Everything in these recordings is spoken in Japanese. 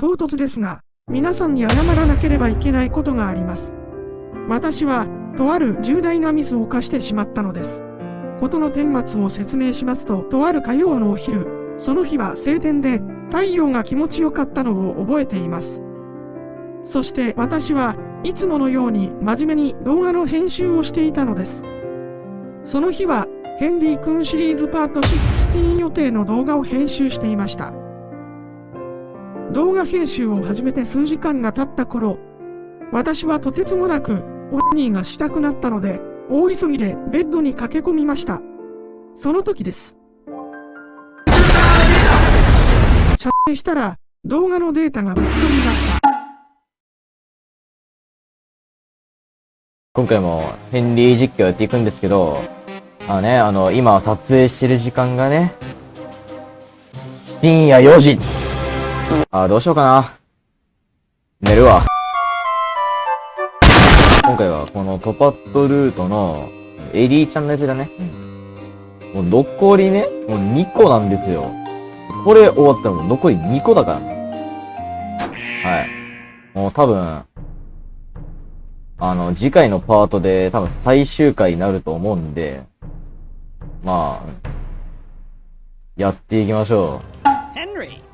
唐突ですが、皆さんに謝らなければいけないことがあります。私は、とある重大なミスを犯してしまったのです。事の顛末を説明しますと、とある火曜のお昼、その日は晴天で、太陽が気持ちよかったのを覚えています。そして私はいつものように真面目に動画の編集をしていたのです。その日はヘンリー君シリーズパート16予定の動画を編集していました。動画編集を始めて数時間が経った頃、私はとてつもなくオニーがしたくなったので、大急ぎでベッドに駆け込みました。その時です。撮影したら動画のデータがぶっ飛びました。今回もヘンリー実況やっていくんですけど、あのね、あの、今撮影してる時間がね、深夜4時。あ、どうしようかな。寝るわ。今回はこのトパットルートのエリーちゃんのやつだね。もう残りね、もう2個なんですよ。これ終わったらもう残り2個だからね。はい。もう多分、あの、次回のパートで多分最終回になると思うんで、まあ、やっていきましょう。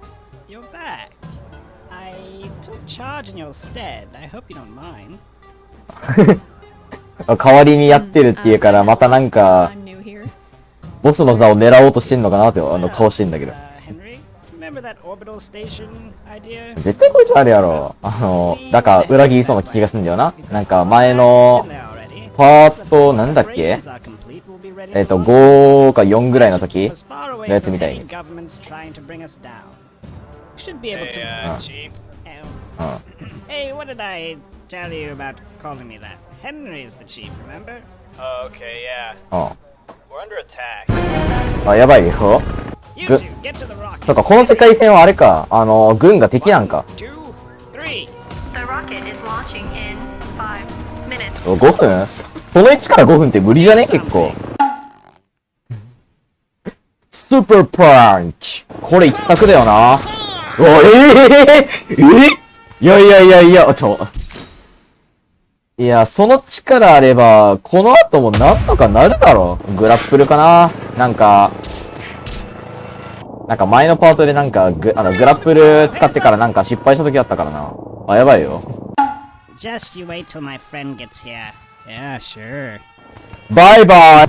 Charge in your stead. I hope you don't mind. 代わりにやってるっていうから、またなんか、ボスの座を狙おうとしてんのかなってあの顔してんだけど。絶対こいつあるやろ。あの、だから裏切りそうな気がするんだよな。なんか前の、パート、なんだっけ？えっ、ー、と、5か4ぐらいの時のやつみたいに。Hey, what did I tell you about calling me that? Henry's the chief, remember? Okay, yeah. ああ、やばいよ。ぐ、とか、この世界線はあれか、あの、軍が敵なんか。5分その1から5分って無理じゃね結構。スーパーパンチこれ一択だよな。おええー、えいやいやいやいや、ちょ。いや、その力あれば、この後もなんとかなるだろう。グラップルかななんか、なんか前のパートでなんかグ、あの、グラップル使ってからなんか失敗した時あったからな。あ、やばいよ。Just you wait till my friend gets here. Yeah, sure. バイバイ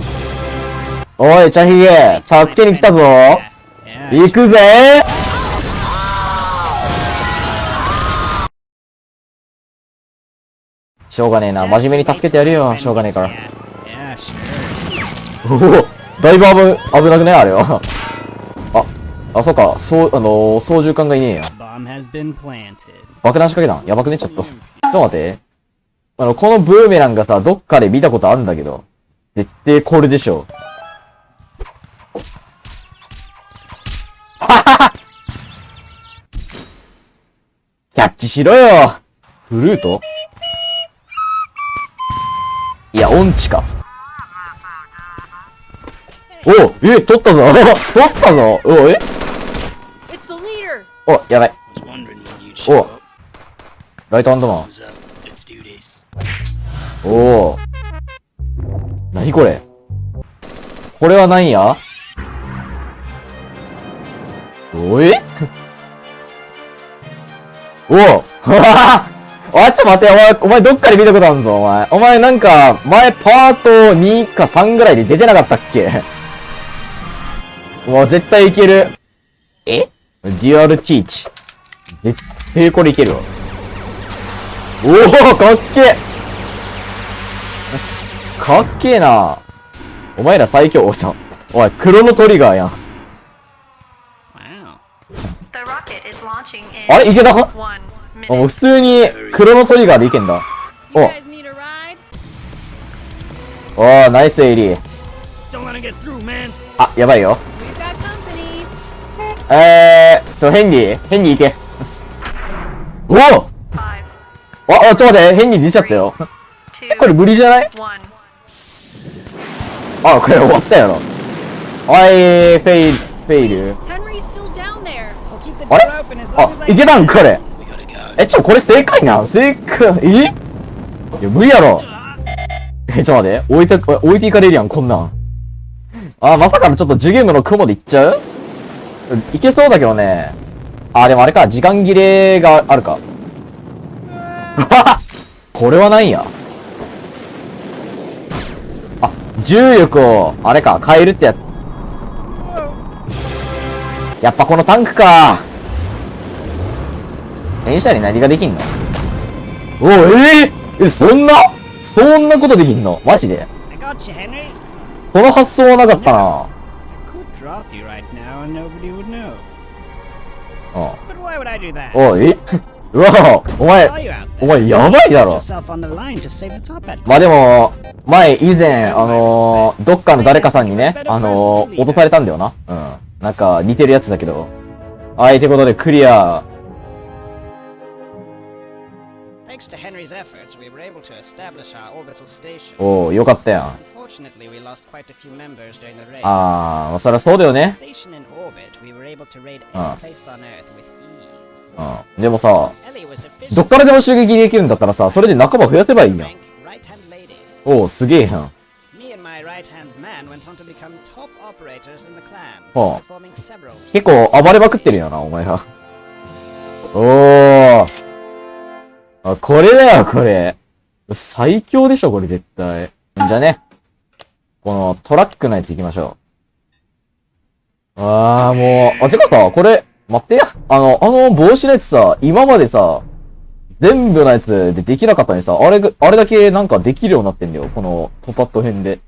おい、チャヒゲ助けに来たぞ行くぜしょうがねえな。真面目に助けてやるよ。しょうがねえから。おおだいぶ危、危なくね？あれは。あ、あ、そうか。そう、あのー、操縦桿がいねえや。爆弾仕掛けたん？やばくね？ちょっと。ちょっと待って。あの、このブーメランがさ、どっかで見たことあるんだけど。絶対これでしょ。はははキャッチしろよフルート？音痴か。おえ、取ったぞ。取ったぞ。おえ？お、やばい。お。ライトハンドマン。お。おなにこれ？これは何や？おえ？おお あ、ちょ待って、お前、お前どっかで見たことあるぞ、お前。お前なんか、前パート2か3ぐらいで出てなかったっけ？もう絶対いける。え？デュアルティーチ。絶対これいけるわ。おおかっけかっけえなお前ら最強。おちゃん。おい、黒のトリガーやん。あれ？いけた？もう普通に黒のトリガーでいけんだ。おおー、ナイスエイリー。あ、やばいよ。えー、ちょ、ヘンリーヘンリー行け。おおあ、あ、ちょ、待って、ヘンリー出ちゃったよ。これ無理じゃない？あ、これ終わったやろ。おい、フェイ、フェイル。あれ？あ、いけたん？これ。え、ちょ、これ正解な正解、え？いや、無理やろ。え、ちょ、待って。置いて、置いていかれるやん、こんなん。あ、まさかのちょっとジュゲームの雲でいっちゃう？いけそうだけどね。あ、でもあれか、時間切れがあるか。これはないや。あ、重力を、あれか、変えるってやつ。やっぱこのタンクか。電車に何ができんの？おお、え、そんな、そんなことできんの？マジで？この発想はなかったな。あおい、うわお前、お前、やばいだろ。まあでも、前、以前、あの、どっかの誰かさんにね、あのー、されたんだよな。うん。なんか、似てるやつだけど。はい、とことで、クリア。Thanks to Henry's efforts, we were able to establish our orbital station. おー、よかったやん。Unfortunately, we lost quite a few members during the raid. あー、そりゃそうだよね。Station in orbit, we were able to raid Ah. any place on Earth with ease. うん。でもさ.どっからでも襲撃できるんだったらさ、それで仲間増やせばいいやん。Right-hand lady. おー、すげえやん。Oh. performing several 結構暴れまくってるよな、お前ら。おー。あ、これだよ、これ。最強でしょ、これ絶対。じゃあね。このトラックのやつ行きましょう。あー、もう、あ、てかさ、これ、待ってや。あの、あの帽子のやつさ、今までさ、全部のやつでできなかったのにさ、あれが、あれだけなんかできるようになってんだよ。このトパット編で。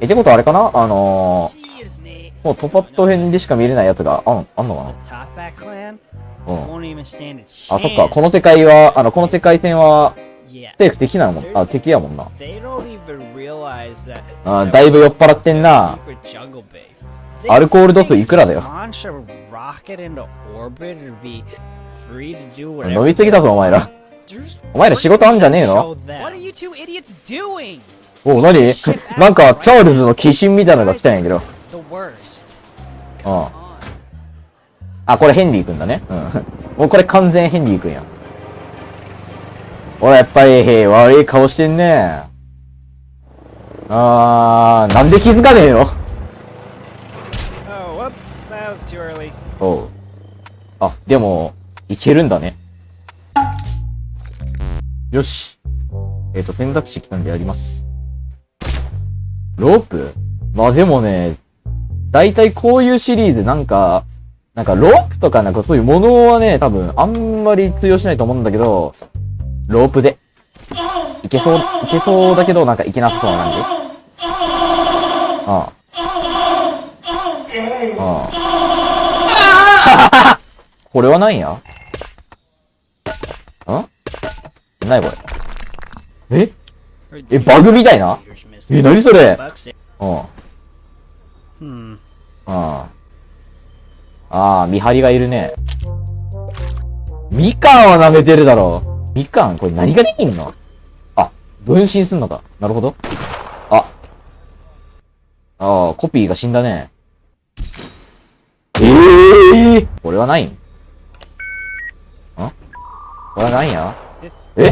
え、ってことあれかな？あのー.もうトパット編でしか見れないやつがあん、あんのかな？あそっか。この世界はあのこの世界線は政府できなのもあ敵やもんな。あだいぶ酔っ払ってんな。アルコール度数いくらだよ？伸びすぎだぞお前ら。お前ら仕事あんじゃねえの？おお何なんかチャールズの鬼神みたいなのが来たんやけど。うんあ、これヘンリーくんだね。うん。もうこれ完全ヘンリーくんや。俺やっぱり、へ悪い顔してんね。あー、なんで気づかねえの？Oh, whoops. That was too early. おう。あ、でも、いけるんだね。よし。えっ、と、選択肢来たんでやります。ロープ？まあでもね、だいたいこういうシリーズなんか、なんかロープとかなんかそういうものはね、多分あんまり通用しないと思うんだけど、ロープで。いけそう、いけそうだけどなんかいけなさそうな感じ。ああ。ああ。これは何や？ん？何これえ？え、バグみたいな？え、何それ？Bucks it. うん。Hmm. ああ。ああ、見張りがいるね。みかんは舐めてるだろ。う。みかんこれ何ができんの？あ、分身すんのか。なるほど。あ。ああ、コピーが死んだね。ええー、これはない。ん？んこれはないんや。え？え？え？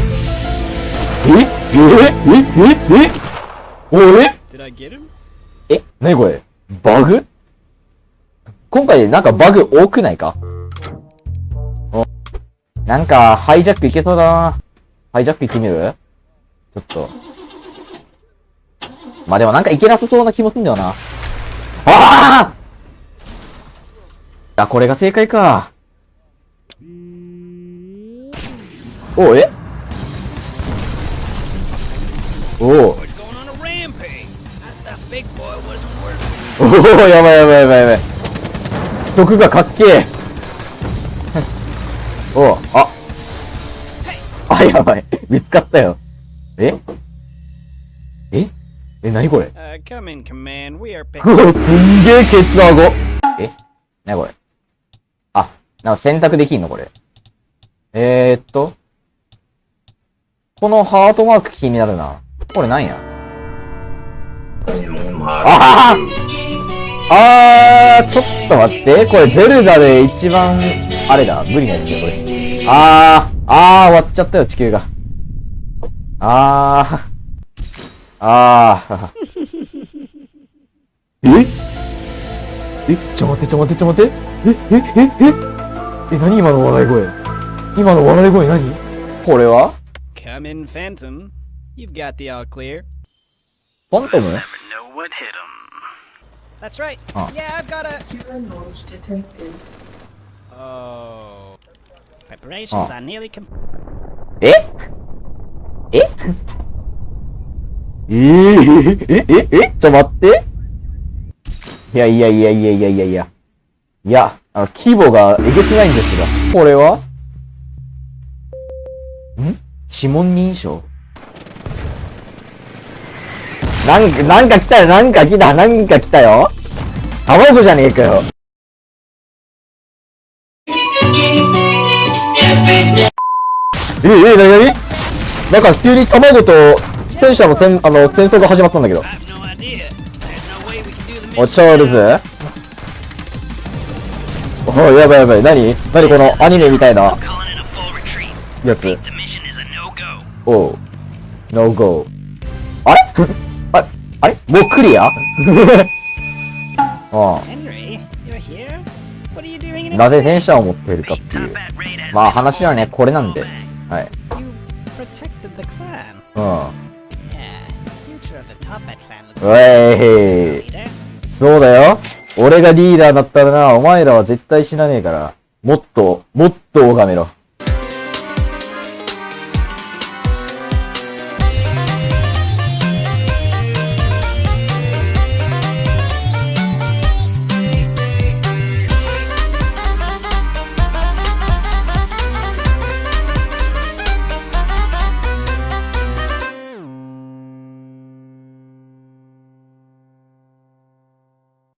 え？え？え？え？おえ?え、なにこれ？バグ？今回なんかバグ多くないか？おなんか、ハイジャックいけそうだな。ハイジャック行ってみる？ちょっと。まあでもなんかいけなさそうな気もすんだよな。あああ、これが正解か。おえ？お おおおやばいやばいやばいやばい。毒がかっけえ。おうあ。あ、やばい。見つかったよ。え？え？え、なにこれ？Uh, in, are う.わ、すんげえケツアゴ。え？なにこれ？あ、なんか選択できんのこれ？えー、っと。このハートマーク気になるな。これなんや？あああー、ちょっと待って。これゼルダで一番、あれだ、無理なやつだよ、これ。あー、あー、終わっちゃったよ、地球が。あー、あー。え？え、ちょ待って、ちょ待って、ちょ待って。え、え、え、え、え、何今の笑い声？今の笑い声何？これは？Come in, Phantom. You've got the all clear. ファントム That's right. Oh. Yeah, I've got a. Killer noise detected. Oh. Preparations Oh. are nearly complete. えええー、え、え、え、ちょ待って。いやいやいやいやいやいやいや。いや、あの、規模がえげつないんですが。これはん指紋認証なんか、なんか来たよ、なんか来た、なんか来たよ。卵じゃねえかよ。え、え、なになに？なんか急に卵と戦車の戦、あの、戦争が始まったんだけど。お.チャールズおやばいやばい。何何このアニメみたいな.やつ。おう。ノーゴー。あれ？あれ？もうクリア？なぜ戦車を持っているかっていう。まあ話はね、これなんで。はい。うん。ウェイそうだよ。俺がリーダーだったらな、お前らは絶対死なねえから。もっと、もっと拝めろ。